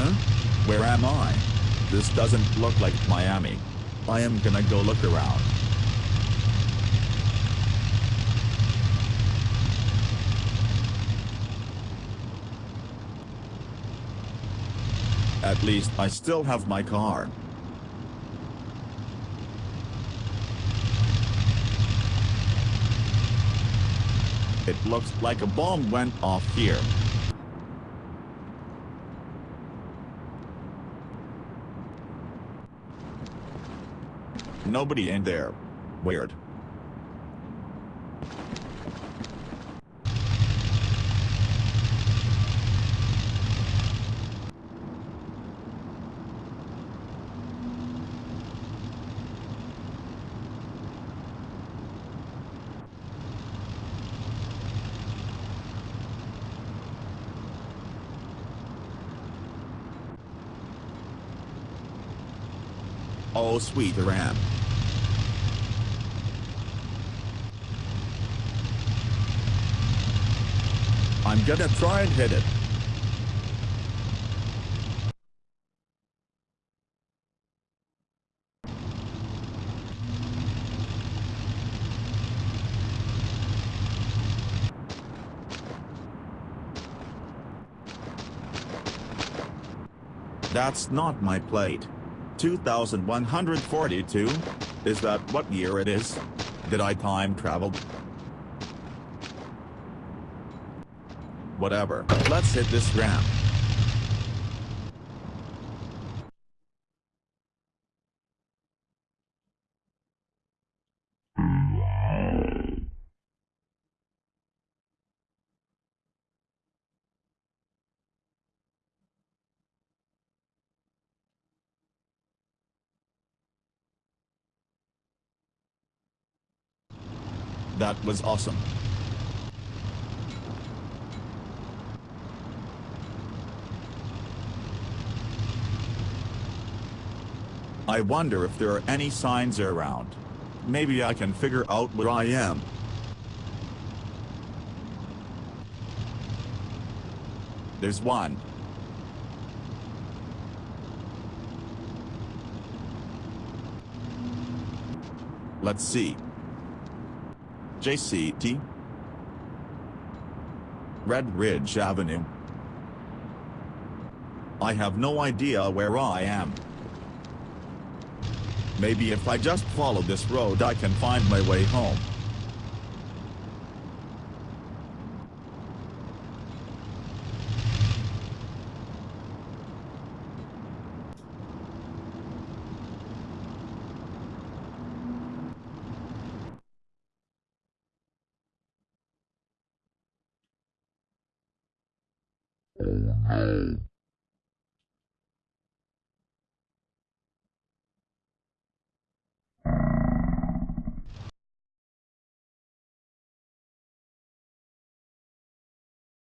Huh? Where am I? This doesn't look like Miami. I am gonna go look around. At least I still have my car. It looks like a bomb went off here. Nobody in there. Weird. Oh sweet the Ram. I'm gonna try and hit it. That's not my plate. 2142? Is that what year it is? Did I time travel? Whatever, let's hit this ramp. That was awesome. I wonder if there are any signs around. Maybe I can figure out where I am. There's one. Let's see. JCT Red Ridge Avenue. I have no idea where I am. Maybe if I just follow this road I can find my way home. Oh no.